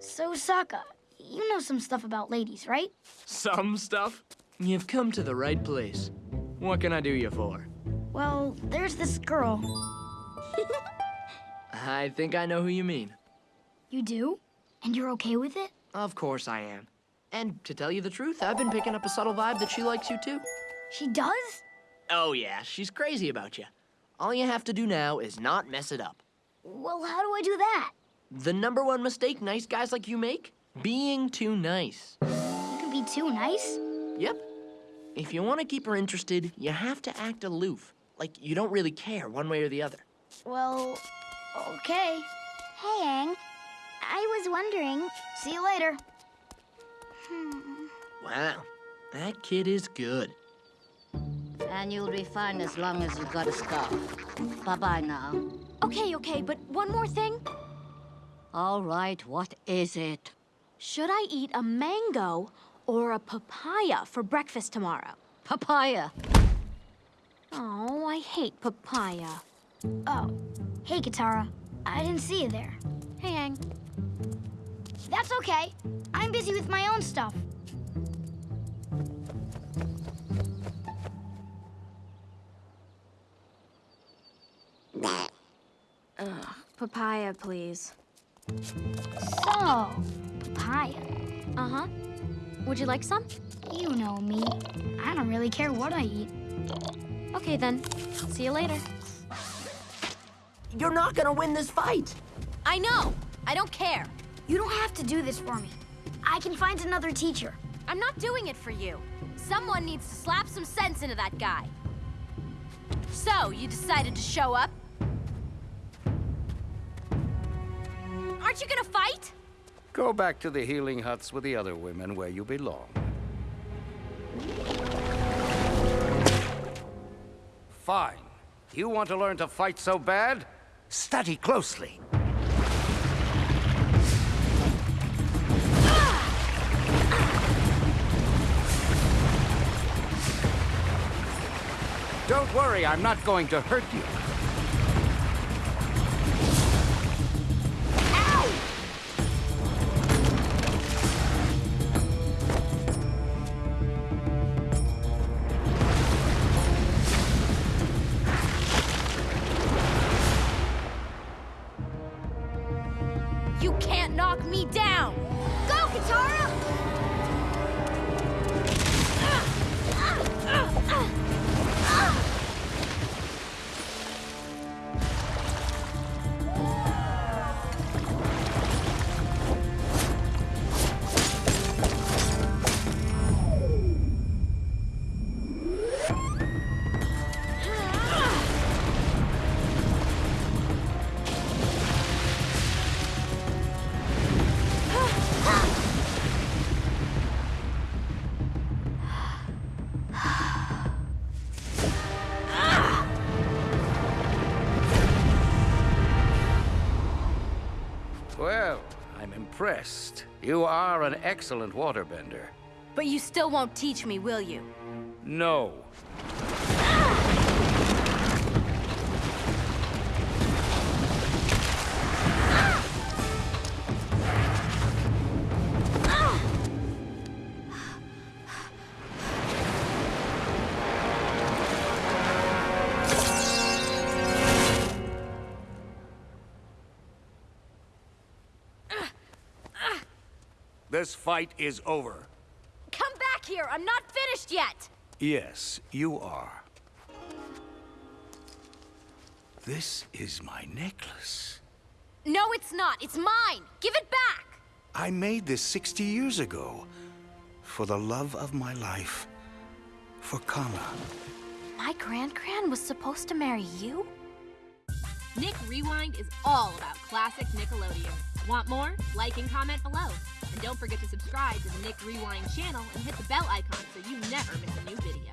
So, Sokka, you know some stuff about ladies, right? Some stuff? You've come to the right place. What can I do you for? Well, there's this girl. I think I know who you mean. You do? And you're okay with it? Of course I am. And to tell you the truth, I've been picking up a subtle vibe that she likes you too. She does? Oh yeah, she's crazy about you. All you have to do now is not mess it up. Well, how do I do that? The number one mistake nice guys like you make? Being too nice. You can be too nice? Yep. If you want to keep her interested, you have to act aloof. Like you don't really care one way or the other. Well, okay. Hey, Aang. I was wondering. See you later. Hmm. Wow, that kid is good. And you'll be fine as long as you got a scarf. Bye-bye now. Okay, okay, but one more thing. All right, what is it? Should I eat a mango or a papaya for breakfast tomorrow? Papaya. Oh, I hate papaya. Oh, hey, Katara. I didn't see you there. Hey, Aang. That's okay. I'm busy with my own stuff. Papaya, please. So, papaya. Uh-huh. Would you like some? You know me. I don't really care what I eat. Okay, then. See you later. You're not gonna win this fight. I know. I don't care. You don't have to do this for me. I can find another teacher. I'm not doing it for you. Someone needs to slap some sense into that guy. So, you decided to show up? Aren't you gonna fight? Go back to the healing huts with the other women where you belong. Fine. You want to learn to fight so bad? Study closely. Don't worry, I'm not going to hurt you. You can't knock me down! Go, Katara! Well, I'm impressed. You are an excellent waterbender. But you still won't teach me, will you? No. This fight is over. Come back here! I'm not finished yet! Yes, you are. This is my necklace. No, it's not. It's mine. Give it back. I made this 60 years ago. For the love of my life. For Kanna. My grand-grand was supposed to marry you? Nick Rewind is all about classic Nickelodeon. Want more? Like and comment below. And don't forget to subscribe to the Nick Rewind channel and hit the bell icon so you never miss a new video.